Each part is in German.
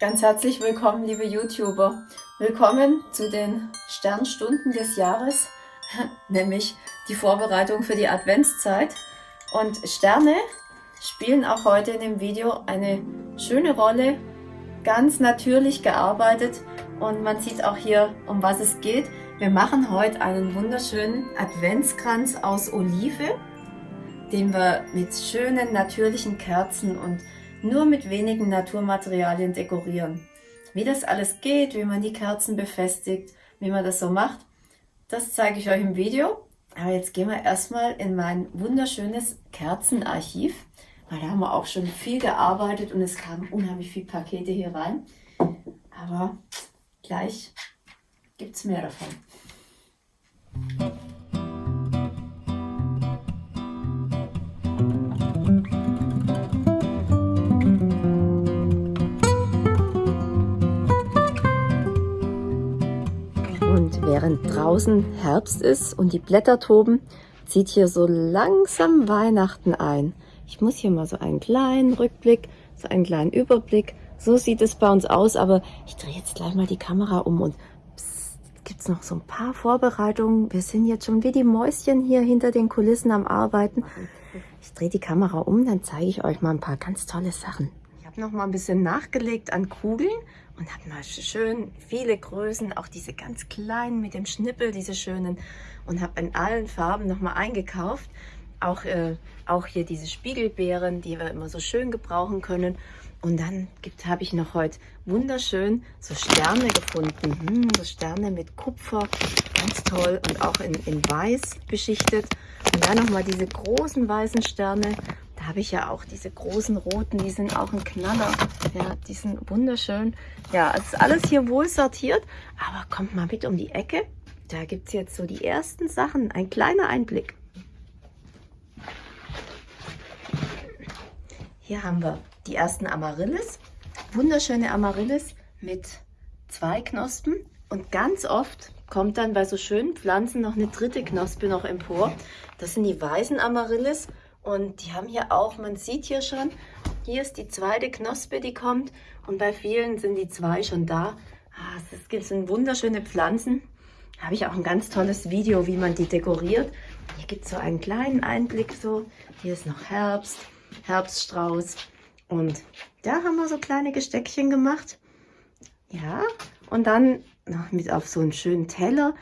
Ganz herzlich willkommen, liebe YouTuber. Willkommen zu den Sternstunden des Jahres, nämlich die Vorbereitung für die Adventszeit. Und Sterne spielen auch heute in dem Video eine schöne Rolle, ganz natürlich gearbeitet und man sieht auch hier, um was es geht. Wir machen heute einen wunderschönen Adventskranz aus Olive, den wir mit schönen natürlichen Kerzen und nur mit wenigen Naturmaterialien dekorieren. Wie das alles geht, wie man die Kerzen befestigt, wie man das so macht, das zeige ich euch im Video. Aber jetzt gehen wir erstmal in mein wunderschönes Kerzenarchiv, weil da haben wir auch schon viel gearbeitet und es kamen unheimlich viele Pakete hier rein. Aber gleich gibt es mehr davon. Während draußen Herbst ist und die Blätter toben, zieht hier so langsam Weihnachten ein. Ich muss hier mal so einen kleinen Rückblick, so einen kleinen Überblick. So sieht es bei uns aus, aber ich drehe jetzt gleich mal die Kamera um und gibt es noch so ein paar Vorbereitungen. Wir sind jetzt schon wie die Mäuschen hier hinter den Kulissen am Arbeiten. Ich drehe die Kamera um, dann zeige ich euch mal ein paar ganz tolle Sachen. Noch mal ein bisschen nachgelegt an Kugeln und habe mal schön viele Größen, auch diese ganz kleinen mit dem Schnippel, diese schönen und habe in allen Farben noch mal eingekauft. Auch, äh, auch hier diese Spiegelbeeren, die wir immer so schön gebrauchen können. Und dann habe ich noch heute wunderschön so Sterne gefunden. Hm, so Sterne mit Kupfer, ganz toll und auch in, in weiß beschichtet. Und dann nochmal diese großen weißen Sterne habe ich ja auch diese großen roten, die sind auch ein Knaller. Ja, die sind wunderschön. Ja, es ist alles hier wohl sortiert, aber kommt mal mit um die Ecke. Da gibt es jetzt so die ersten Sachen. Ein kleiner Einblick. Hier haben wir die ersten Amaryllis. Wunderschöne Amaryllis mit zwei Knospen. Und ganz oft kommt dann bei so schönen Pflanzen noch eine dritte Knospe noch empor. Das sind die weißen Amaryllis. Und die haben hier auch, man sieht hier schon, hier ist die zweite Knospe, die kommt. Und bei vielen sind die zwei schon da. Ah, es sind wunderschöne Pflanzen. Da habe ich auch ein ganz tolles Video, wie man die dekoriert. Hier gibt es so einen kleinen Einblick so. Hier ist noch Herbst, Herbststrauß. Und da haben wir so kleine Gesteckchen gemacht. Ja, und dann noch mit auf so einen schönen Teller.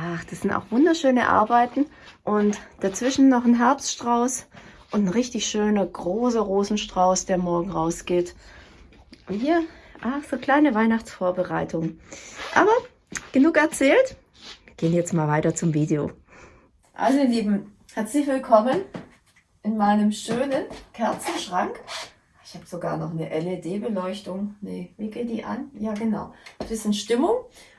Ach, das sind auch wunderschöne Arbeiten. Und dazwischen noch ein Herbststrauß und ein richtig schöner großer Rosenstrauß, der morgen rausgeht. Und hier, ach, so kleine Weihnachtsvorbereitung. Aber genug erzählt. Wir gehen jetzt mal weiter zum Video. Also ihr Lieben, herzlich willkommen in meinem schönen Kerzenschrank. Ich habe sogar noch eine LED-Beleuchtung. Nee, wie geht die an? Ja, genau. Ein bisschen Stimmung.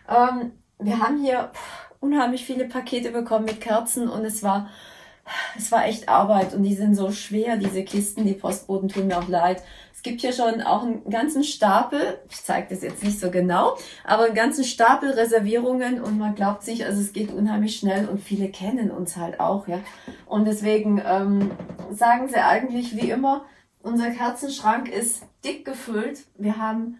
Ähm, wir haben hier unheimlich viele Pakete bekommen mit Kerzen und es war es war echt Arbeit und die sind so schwer, diese Kisten, die Postboten tun mir auch leid. Es gibt hier schon auch einen ganzen Stapel, ich zeige das jetzt nicht so genau, aber einen ganzen Stapel Reservierungen und man glaubt sich, also es geht unheimlich schnell und viele kennen uns halt auch, ja. Und deswegen ähm, sagen sie eigentlich wie immer, unser Kerzenschrank ist dick gefüllt. Wir haben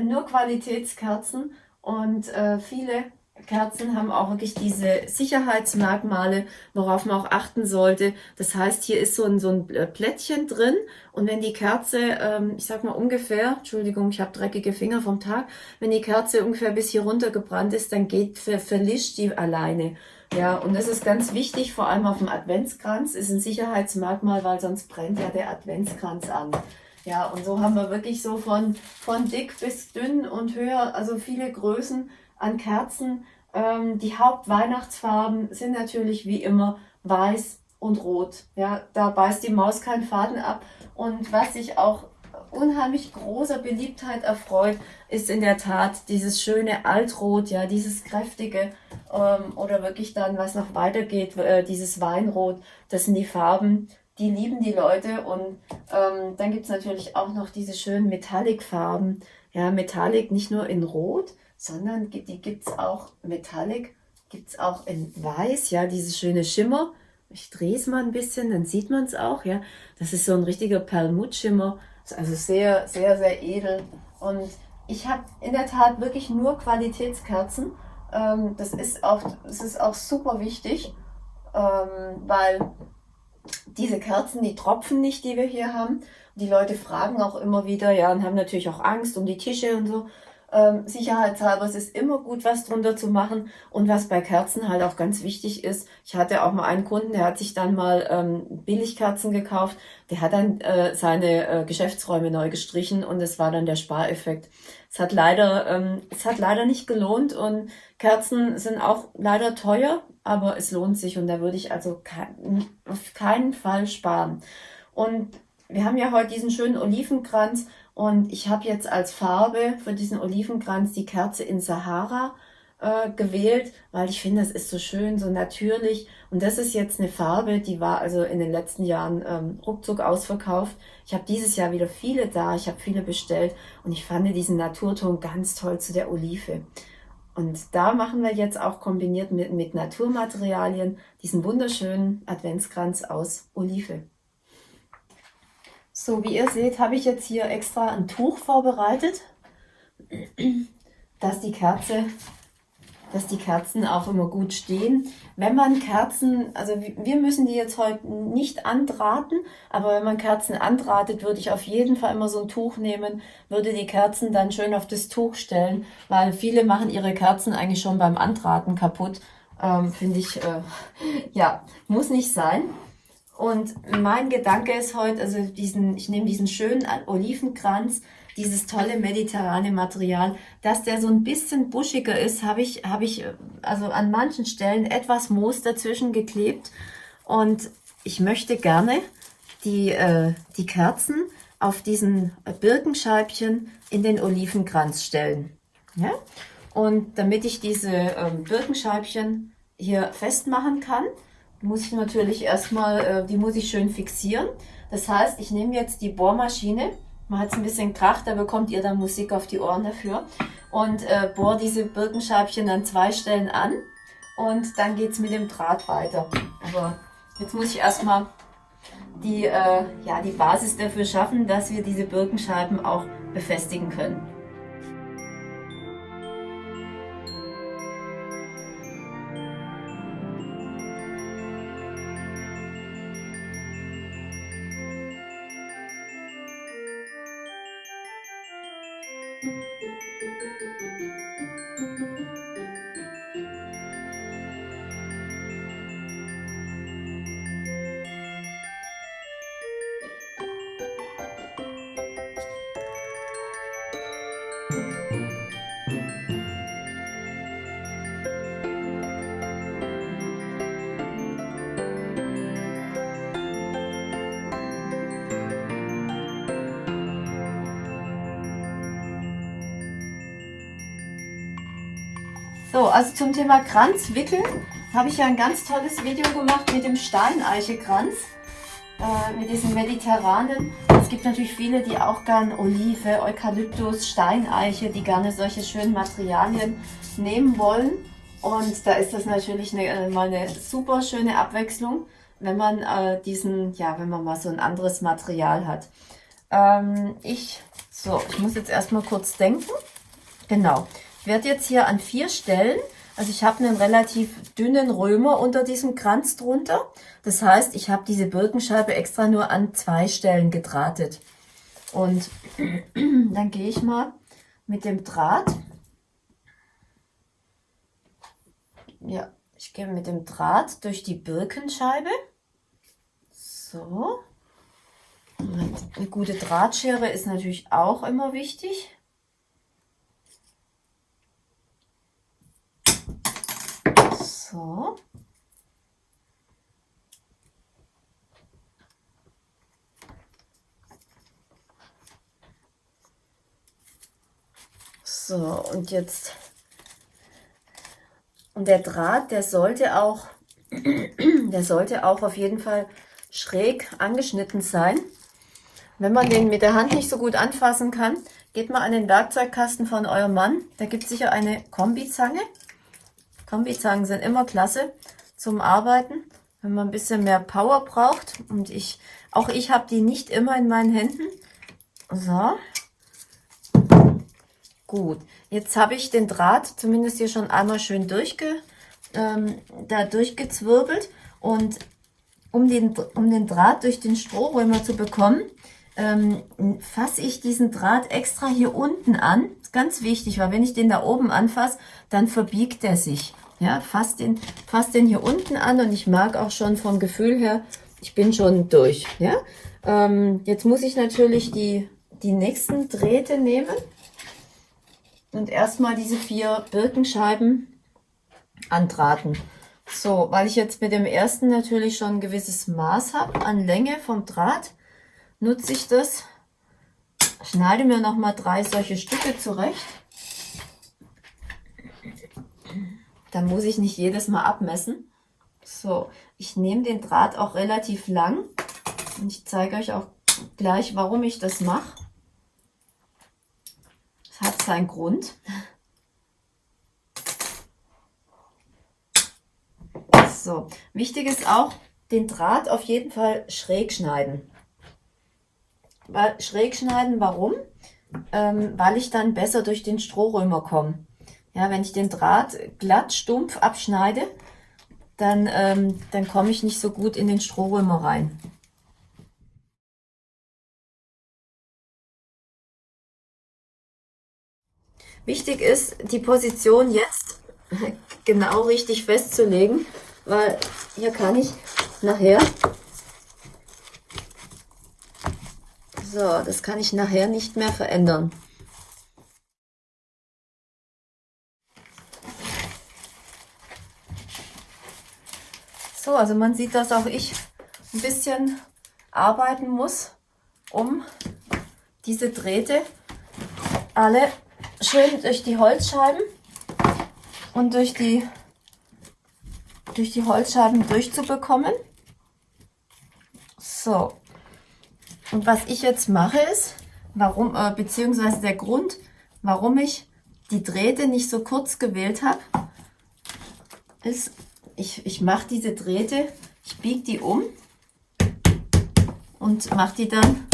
nur Qualitätskerzen und äh, viele Kerzen haben auch wirklich diese Sicherheitsmerkmale, worauf man auch achten sollte. Das heißt, hier ist so ein, so ein äh, Plättchen drin und wenn die Kerze, ähm, ich sag mal ungefähr, Entschuldigung, ich habe dreckige Finger vom Tag, wenn die Kerze ungefähr bis hier runter gebrannt ist, dann geht, ver, verlischt die alleine. Ja, und das ist ganz wichtig, vor allem auf dem Adventskranz, ist ein Sicherheitsmerkmal, weil sonst brennt ja der Adventskranz an. Ja, und so haben wir wirklich so von, von dick bis dünn und höher, also viele Größen an Kerzen. Ähm, die Hauptweihnachtsfarben sind natürlich wie immer weiß und rot. Ja, da beißt die Maus keinen Faden ab. Und was sich auch unheimlich großer Beliebtheit erfreut, ist in der Tat dieses schöne Altrot, ja, dieses kräftige ähm, oder wirklich dann, was noch weitergeht, äh, dieses Weinrot. Das sind die Farben, die lieben die Leute. Und ähm, dann gibt's natürlich auch noch diese schönen Metallic-Farben. Ja, Metallic nicht nur in Rot, sondern die gibt es auch Metallic, gibt es auch in Weiß, ja, dieses schöne Schimmer. Ich drehe es mal ein bisschen, dann sieht man es auch, ja. Das ist so ein richtiger Perlmuttschimmer, also sehr, sehr, sehr edel. Und ich habe in der Tat wirklich nur Qualitätskerzen. Ähm, das, ist auch, das ist auch super wichtig, ähm, weil diese Kerzen, die tropfen nicht, die wir hier haben. Die Leute fragen auch immer wieder, ja, und haben natürlich auch Angst um die Tische und so ähm, sicherheitshalber, es ist immer gut, was drunter zu machen. Und was bei Kerzen halt auch ganz wichtig ist, ich hatte auch mal einen Kunden, der hat sich dann mal ähm, Billigkerzen gekauft, der hat dann äh, seine äh, Geschäftsräume neu gestrichen und es war dann der Spareffekt. Es hat leider, ähm, es hat leider nicht gelohnt und Kerzen sind auch leider teuer, aber es lohnt sich und da würde ich also kein, auf keinen Fall sparen. Und wir haben ja heute diesen schönen Olivenkranz und ich habe jetzt als Farbe für diesen Olivenkranz die Kerze in Sahara äh, gewählt, weil ich finde, das ist so schön, so natürlich. Und das ist jetzt eine Farbe, die war also in den letzten Jahren ähm, ruckzuck ausverkauft. Ich habe dieses Jahr wieder viele da, ich habe viele bestellt und ich fand diesen Naturton ganz toll zu der Olive. Und da machen wir jetzt auch kombiniert mit, mit Naturmaterialien diesen wunderschönen Adventskranz aus Olive. So, wie ihr seht, habe ich jetzt hier extra ein Tuch vorbereitet, dass die Kerze, dass die Kerzen auch immer gut stehen. Wenn man Kerzen, also wir müssen die jetzt heute nicht andrahten, aber wenn man Kerzen andrahtet, würde ich auf jeden Fall immer so ein Tuch nehmen, würde die Kerzen dann schön auf das Tuch stellen, weil viele machen ihre Kerzen eigentlich schon beim Andrahten kaputt. Ähm, Finde ich, äh, ja, muss nicht sein. Und mein Gedanke ist heute, also diesen, ich nehme diesen schönen Olivenkranz, dieses tolle mediterrane Material, dass der so ein bisschen buschiger ist, habe ich, habe ich also an manchen Stellen etwas Moos dazwischen geklebt. Und ich möchte gerne die, äh, die Kerzen auf diesen Birkenscheibchen in den Olivenkranz stellen. Ja? Und damit ich diese ähm, Birkenscheibchen hier festmachen kann, muss ich natürlich erstmal, äh, die muss ich schön fixieren. Das heißt, ich nehme jetzt die Bohrmaschine, man hat es ein bisschen Krach, da bekommt ihr dann Musik auf die Ohren dafür und äh, bohre diese Birkenscheibchen an zwei Stellen an und dann geht es mit dem Draht weiter. Aber jetzt muss ich erstmal die, äh, ja, die Basis dafür schaffen, dass wir diese Birkenscheiben auch befestigen können. Música So, also zum Thema Kranz wickeln habe ich ja ein ganz tolles Video gemacht mit dem Steineichekranz, äh, mit diesem mediterranen. Es gibt natürlich viele, die auch gern Olive, Eukalyptus, Steineiche, die gerne solche schönen Materialien nehmen wollen. Und da ist das natürlich eine, äh, mal eine super schöne Abwechslung, wenn man äh, diesen, ja, wenn man mal so ein anderes Material hat. Ähm, ich, so, ich muss jetzt erstmal kurz denken. Genau werde jetzt hier an vier Stellen, also ich habe einen relativ dünnen Römer unter diesem Kranz drunter. Das heißt, ich habe diese Birkenscheibe extra nur an zwei Stellen gedrahtet. Und dann gehe ich mal mit dem Draht. Ja, ich gehe mit dem Draht durch die Birkenscheibe. So. Eine gute Drahtschere ist natürlich auch immer wichtig. So. So, und jetzt, und der Draht, der sollte auch, der sollte auch auf jeden Fall schräg angeschnitten sein. Wenn man den mit der Hand nicht so gut anfassen kann, geht mal an den Werkzeugkasten von eurem Mann. Da gibt es sicher eine Kombizange. Kombizangen sind immer klasse zum Arbeiten, wenn man ein bisschen mehr Power braucht. Und ich, auch ich habe die nicht immer in meinen Händen. So. Gut, jetzt habe ich den Draht zumindest hier schon einmal schön durchge, ähm, da durchgezwirbelt und um den, um den Draht durch den Strohrömer zu bekommen, ähm, fasse ich diesen Draht extra hier unten an. Ganz wichtig, weil wenn ich den da oben anfasse, dann verbiegt er sich. Ja, fass den, fass den hier unten an und ich mag auch schon vom Gefühl her, ich bin schon durch. Ja, ähm, jetzt muss ich natürlich die, die nächsten Drähte nehmen und erstmal diese vier Birkenscheiben andrahten. So, weil ich jetzt mit dem ersten natürlich schon ein gewisses Maß habe an Länge vom Draht, nutze ich das, schneide mir nochmal drei solche Stücke zurecht. Dann muss ich nicht jedes Mal abmessen. So, ich nehme den Draht auch relativ lang und ich zeige euch auch gleich, warum ich das mache. Es hat seinen Grund. So, wichtig ist auch, den Draht auf jeden Fall schräg schneiden. Schräg schneiden, warum? Ähm, weil ich dann besser durch den Strohrömer komme. Ja, wenn ich den Draht glatt, stumpf abschneide, dann, ähm, dann komme ich nicht so gut in den Strohrömer rein. Wichtig ist, die Position jetzt genau richtig festzulegen, weil hier kann ich nachher so, das kann ich nachher nicht mehr verändern. So, also man sieht, dass auch ich ein bisschen arbeiten muss, um diese Drähte alle schön durch die Holzscheiben und durch die durch die Holzscheiben durchzubekommen. So. Und was ich jetzt mache ist, warum, äh, beziehungsweise der Grund, warum ich die Drähte nicht so kurz gewählt habe, ist, ich, ich mache diese Drähte, ich biege die um und mache die dann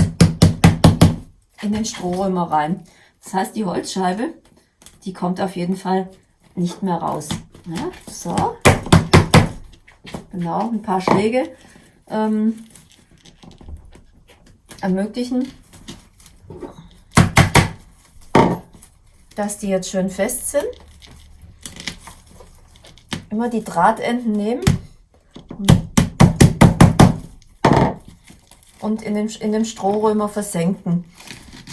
in den Strohrömer rein. Das heißt, die Holzscheibe, die kommt auf jeden Fall nicht mehr raus. Ja, so. Genau, ein paar Schläge ähm, ermöglichen, dass die jetzt schön fest sind. Immer die Drahtenden nehmen und in den, in den Strohrömer versenken.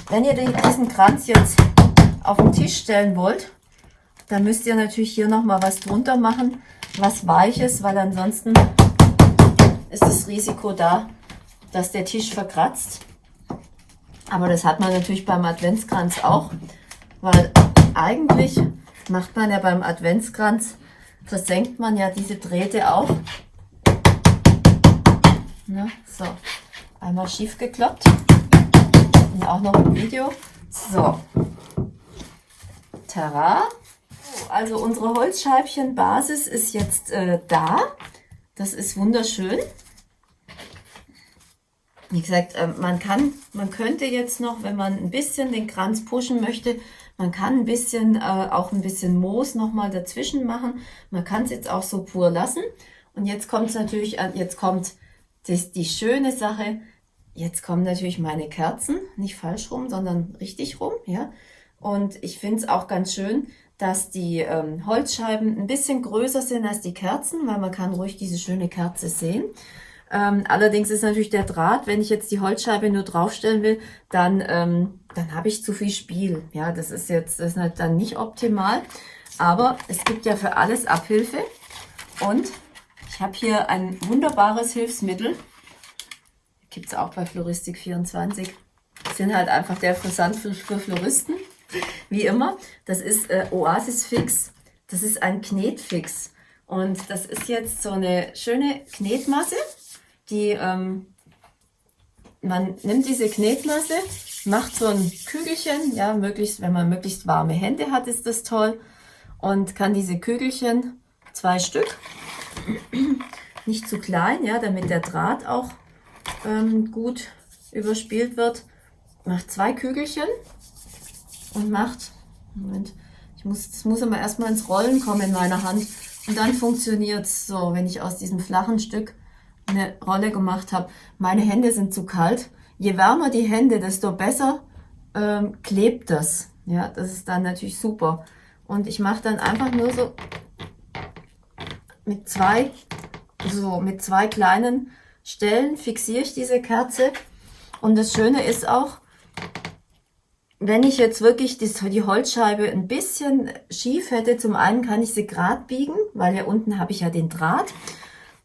Wenn ihr diesen Kranz jetzt auf den Tisch stellen wollt, dann müsst ihr natürlich hier nochmal was drunter machen, was weiches, weil ansonsten ist das Risiko da, dass der Tisch verkratzt. Aber das hat man natürlich beim Adventskranz auch, weil eigentlich macht man ja beim Adventskranz, versenkt man ja diese Drähte auch. Na, so, einmal schief gekloppt und auch noch ein Video. So, Tara. Also unsere Holzscheibchenbasis ist jetzt äh, da. Das ist wunderschön. Wie gesagt, äh, man kann, man könnte jetzt noch, wenn man ein bisschen den Kranz pushen möchte, man kann ein bisschen, äh, auch ein bisschen Moos nochmal dazwischen machen. Man kann es jetzt auch so pur lassen. Und jetzt kommt es natürlich an, jetzt kommt das, die schöne Sache. Jetzt kommen natürlich meine Kerzen, nicht falsch rum, sondern richtig rum, ja. Und ich finde es auch ganz schön, dass die ähm, Holzscheiben ein bisschen größer sind als die Kerzen, weil man kann ruhig diese schöne Kerze sehen. Ähm, allerdings ist natürlich der Draht, wenn ich jetzt die Holzscheibe nur draufstellen will, dann, ähm, dann habe ich zu viel Spiel. Ja, das ist jetzt das ist halt dann nicht optimal. Aber es gibt ja für alles Abhilfe. Und ich habe hier ein wunderbares Hilfsmittel. Gibt es auch bei Floristik24. Das sind halt einfach der Versand für, für Floristen wie immer. Das ist äh, Oasis Fix. Das ist ein Knetfix. Und das ist jetzt so eine schöne Knetmasse, die ähm, man nimmt diese Knetmasse, macht so ein Kügelchen, ja, möglichst, wenn man möglichst warme Hände hat, ist das toll. Und kann diese Kügelchen, zwei Stück, nicht zu klein, ja, damit der Draht auch ähm, gut überspielt wird, macht zwei Kügelchen und macht Moment. Ich muss, es muss immer erstmal ins Rollen kommen in meiner Hand. Und dann funktioniert es so, wenn ich aus diesem flachen Stück eine Rolle gemacht habe. Meine Hände sind zu kalt. Je wärmer die Hände, desto besser ähm, klebt das. Ja, das ist dann natürlich super. Und ich mache dann einfach nur so mit zwei, so mit zwei kleinen Stellen fixiere ich diese Kerze. Und das Schöne ist auch, wenn ich jetzt wirklich die Holzscheibe ein bisschen schief hätte, zum einen kann ich sie gerade biegen, weil ja unten habe ich ja den Draht.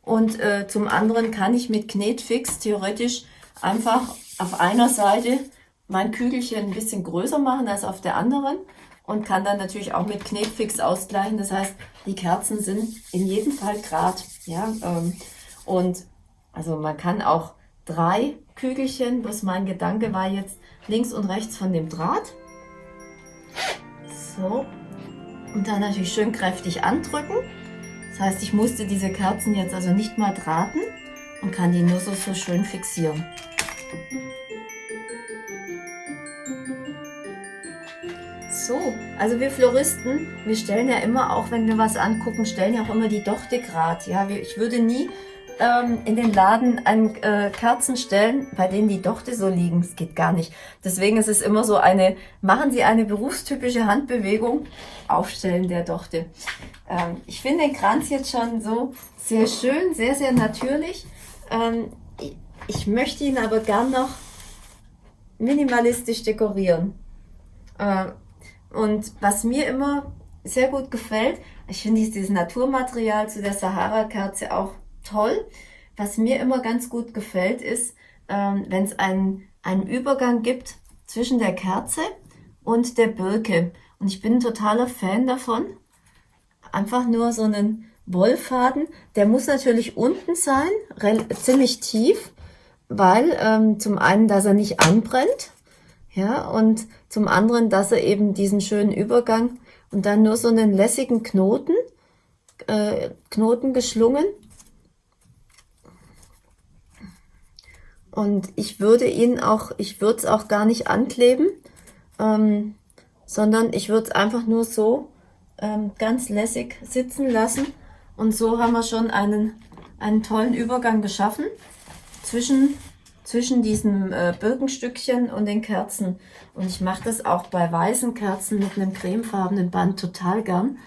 Und äh, zum anderen kann ich mit Knetfix theoretisch einfach auf einer Seite mein Kügelchen ein bisschen größer machen als auf der anderen und kann dann natürlich auch mit Knetfix ausgleichen. Das heißt, die Kerzen sind in jedem Fall gerade. Ja, ähm, und also man kann auch drei Kügelchen, was mein Gedanke war jetzt links und rechts von dem Draht. So. Und dann natürlich schön kräftig andrücken. Das heißt, ich musste diese Kerzen jetzt also nicht mal drahten und kann die nur so, so schön fixieren. So, also wir Floristen, wir stellen ja immer, auch wenn wir was angucken, stellen ja auch immer die Dochte grad. Ja, ich würde nie ähm, in den Laden an äh, Kerzen stellen, bei denen die Dochte so liegen. Das geht gar nicht. Deswegen ist es immer so eine, machen Sie eine berufstypische Handbewegung, Aufstellen der Dochte. Ähm, ich finde den Kranz jetzt schon so sehr schön, sehr, sehr natürlich. Ähm, ich, ich möchte ihn aber gern noch minimalistisch dekorieren. Äh, und was mir immer sehr gut gefällt, ich finde dieses Naturmaterial zu der Sahara-Kerze auch toll. Was mir immer ganz gut gefällt, ist, ähm, wenn es einen, einen Übergang gibt zwischen der Kerze und der Birke. Und ich bin ein totaler Fan davon. Einfach nur so einen Wollfaden. Der muss natürlich unten sein, ziemlich tief, weil ähm, zum einen, dass er nicht anbrennt ja, und zum anderen, dass er eben diesen schönen Übergang und dann nur so einen lässigen Knoten, äh, Knoten geschlungen. Und ich würde ihn auch, ich würde es auch gar nicht ankleben, ähm, sondern ich würde es einfach nur so ähm, ganz lässig sitzen lassen. Und so haben wir schon einen, einen tollen Übergang geschaffen zwischen zwischen diesem äh, Birkenstückchen und den Kerzen. Und ich mache das auch bei weißen Kerzen mit einem cremefarbenen Band total gern.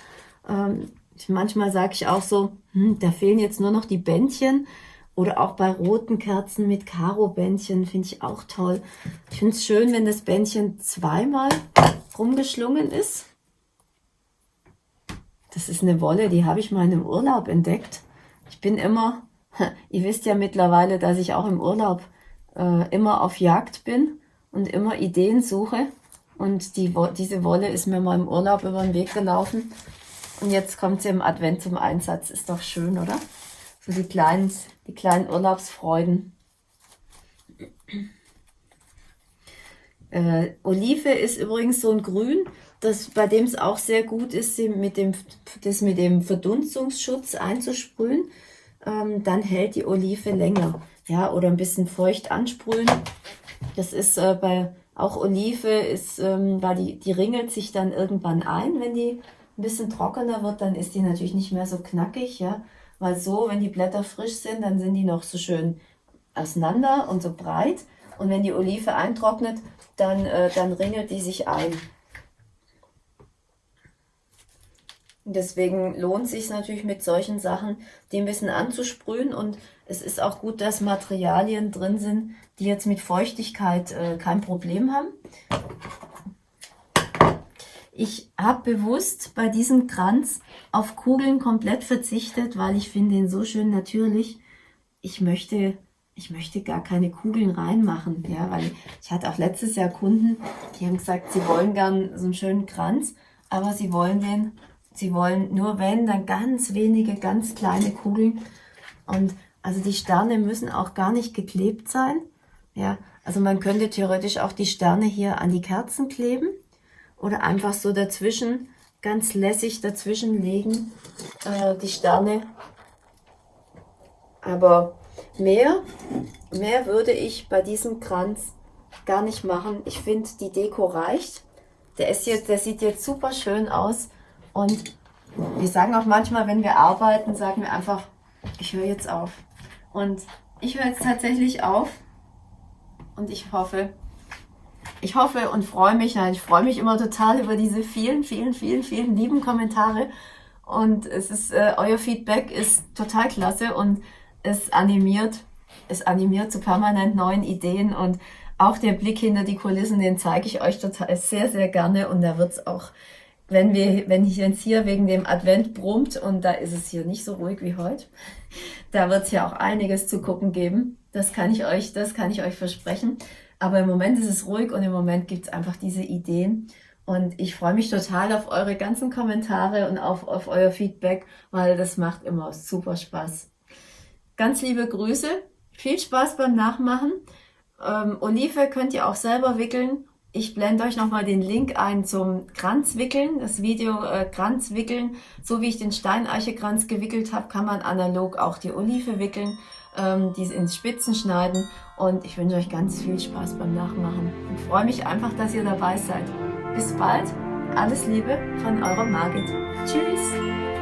Ähm, manchmal sage ich auch so, hm, da fehlen jetzt nur noch die Bändchen. Oder auch bei roten Kerzen mit Karo-Bändchen finde ich auch toll. Ich finde es schön, wenn das Bändchen zweimal rumgeschlungen ist. Das ist eine Wolle, die habe ich mal in einem Urlaub entdeckt. Ich bin immer, ihr wisst ja mittlerweile, dass ich auch im Urlaub äh, immer auf Jagd bin und immer Ideen suche. Und die, diese Wolle ist mir mal im Urlaub über den Weg gelaufen. Und jetzt kommt sie im Advent zum Einsatz. Ist doch schön, oder? So die kleinen, die kleinen Urlaubsfreuden. Äh, Olive ist übrigens so ein Grün, das, bei dem es auch sehr gut ist, mit dem, das mit dem Verdunstungsschutz einzusprühen. Ähm, dann hält die Olive länger ja, oder ein bisschen feucht ansprühen. Das ist äh, bei auch Olive ist, ähm, weil die, die ringelt sich dann irgendwann ein, wenn die ein bisschen trockener wird, dann ist die natürlich nicht mehr so knackig, ja, weil so, wenn die Blätter frisch sind, dann sind die noch so schön auseinander und so breit und wenn die Olive eintrocknet, dann, äh, dann ringelt die sich ein. Deswegen lohnt es sich natürlich mit solchen Sachen, die ein bisschen anzusprühen und es ist auch gut, dass Materialien drin sind, die jetzt mit Feuchtigkeit äh, kein Problem haben. Ich habe bewusst bei diesem Kranz auf Kugeln komplett verzichtet, weil ich finde ihn so schön natürlich. Ich möchte, ich möchte gar keine Kugeln reinmachen, ja, weil ich hatte auch letztes Jahr Kunden, die haben gesagt, sie wollen gern so einen schönen Kranz, aber sie wollen den, sie wollen nur wenn, dann ganz wenige, ganz kleine Kugeln. Und also die Sterne müssen auch gar nicht geklebt sein. Ja, also man könnte theoretisch auch die Sterne hier an die Kerzen kleben oder einfach so dazwischen, ganz lässig dazwischen legen, äh, die Sterne. Aber mehr, mehr würde ich bei diesem Kranz gar nicht machen. Ich finde, die Deko reicht. Der, ist jetzt, der sieht jetzt super schön aus. Und wir sagen auch manchmal, wenn wir arbeiten, sagen wir einfach, ich höre jetzt auf. Und ich höre jetzt tatsächlich auf. Und ich hoffe, ich hoffe und freue mich, nein, ich freue mich immer total über diese vielen, vielen, vielen, vielen lieben Kommentare. Und es ist, äh, euer Feedback ist total klasse und es animiert, es animiert zu permanent neuen Ideen und auch der Blick hinter die Kulissen, den zeige ich euch total sehr, sehr gerne und da wird es auch, wenn wir, wenn ich jetzt hier wegen dem Advent brummt und da ist es hier nicht so ruhig wie heute, da wird es ja auch einiges zu gucken geben. Das kann ich euch, das kann ich euch versprechen. Aber im Moment ist es ruhig und im Moment gibt es einfach diese Ideen. Und ich freue mich total auf eure ganzen Kommentare und auf, auf euer Feedback, weil das macht immer super Spaß. Ganz liebe Grüße, viel Spaß beim Nachmachen. Ähm, Olive könnt ihr auch selber wickeln. Ich blende euch nochmal den Link ein zum Kranzwickeln, das Video äh, Kranzwickeln. So wie ich den Steineichekranz gewickelt habe, kann man analog auch die Olive wickeln, ähm, die ins Spitzen schneiden. Und ich wünsche euch ganz viel Spaß beim Nachmachen und freue mich einfach, dass ihr dabei seid. Bis bald, alles Liebe von eurer Margit. Tschüss!